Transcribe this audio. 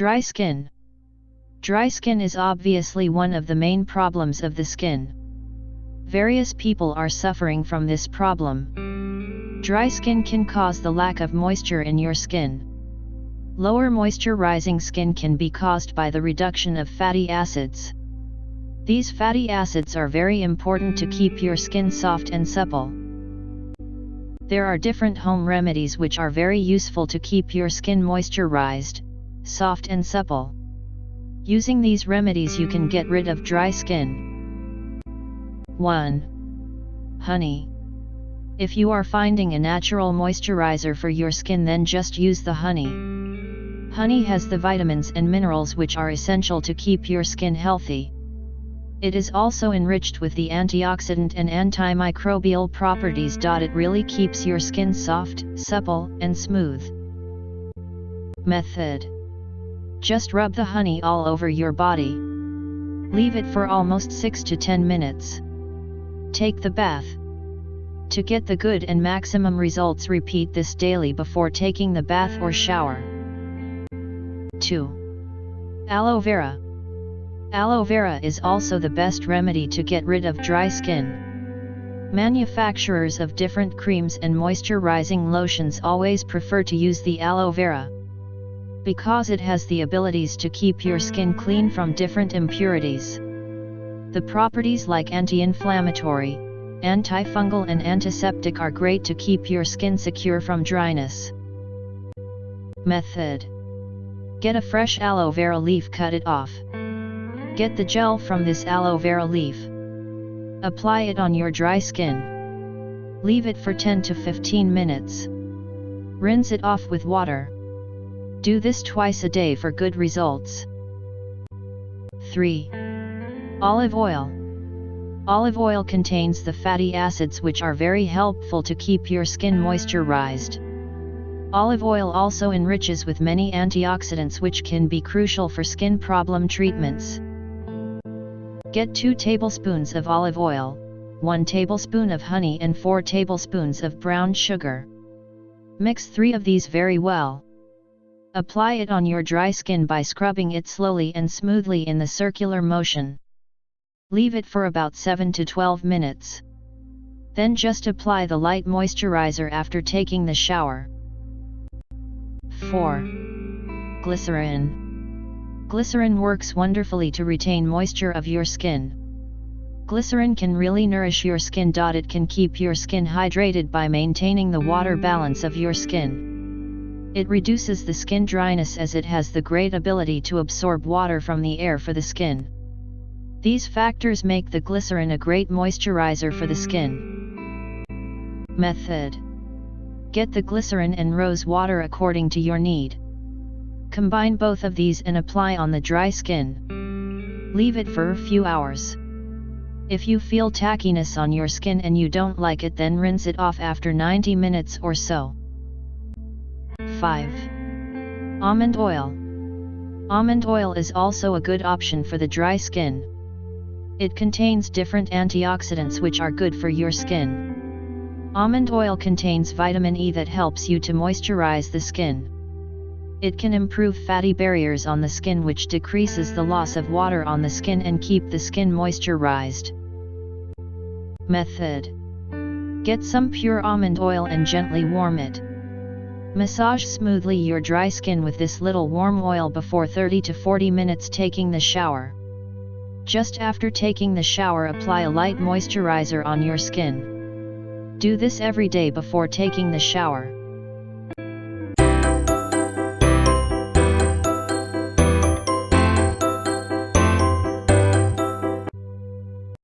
Dry skin. Dry skin is obviously one of the main problems of the skin. Various people are suffering from this problem. Dry skin can cause the lack of moisture in your skin. Lower moisture rising skin can be caused by the reduction of fatty acids. These fatty acids are very important to keep your skin soft and supple. There are different home remedies which are very useful to keep your skin moisturized, soft and supple. Using these remedies you can get rid of dry skin. 1. Honey. If you are finding a natural moisturizer for your skin then just use the honey. Honey has the vitamins and minerals which are essential to keep your skin healthy. It is also enriched with the antioxidant and antimicrobial properties. It really keeps your skin soft, supple, and smooth. Method Just rub the honey all over your body. Leave it for almost 6 to 10 minutes. Take the bath. To get the good and maximum results repeat this daily before taking the bath or shower. 2. Aloe Vera Aloe vera is also the best remedy to get rid of dry skin. Manufacturers of different creams and moisturizing lotions always prefer to use the aloe vera. Because it has the abilities to keep your skin clean from different impurities. The properties like anti-inflammatory, antifungal and antiseptic are great to keep your skin secure from dryness. Method Get a fresh aloe vera leaf cut it off. Get the gel from this aloe vera leaf. Apply it on your dry skin. Leave it for 10 to 15 minutes. Rinse it off with water. Do this twice a day for good results. 3. Olive oil. Olive oil contains the fatty acids which are very helpful to keep your skin moisturized. Olive oil also enriches with many antioxidants which can be crucial for skin problem treatments. Get 2 tablespoons of olive oil, 1 tablespoon of honey and 4 tablespoons of brown sugar. Mix 3 of these very well. Apply it on your dry skin by scrubbing it slowly and smoothly in the circular motion. Leave it for about 7 to 12 minutes. Then just apply the light moisturizer after taking the shower. 4. Glycerin Glycerin works wonderfully to retain moisture of your skin. Glycerin can really nourish your skin. It can keep your skin hydrated by maintaining the water balance of your skin. It reduces the skin dryness as it has the great ability to absorb water from the air for the skin. These factors make the glycerin a great moisturizer for the skin. Method Get the glycerin and rose water according to your need. Combine both of these and apply on the dry skin. Leave it for a few hours. If you feel tackiness on your skin and you don't like it then rinse it off after 90 minutes or so. 5. Almond oil. Almond oil is also a good option for the dry skin. It contains different antioxidants which are good for your skin. Almond oil contains vitamin E that helps you to moisturize the skin. It can improve fatty barriers on the skin which decreases the loss of water on the skin and keep the skin moisturized. Method Get some pure almond oil and gently warm it. Massage smoothly your dry skin with this little warm oil before 30 to 40 minutes taking the shower. Just after taking the shower apply a light moisturizer on your skin. Do this every day before taking the shower.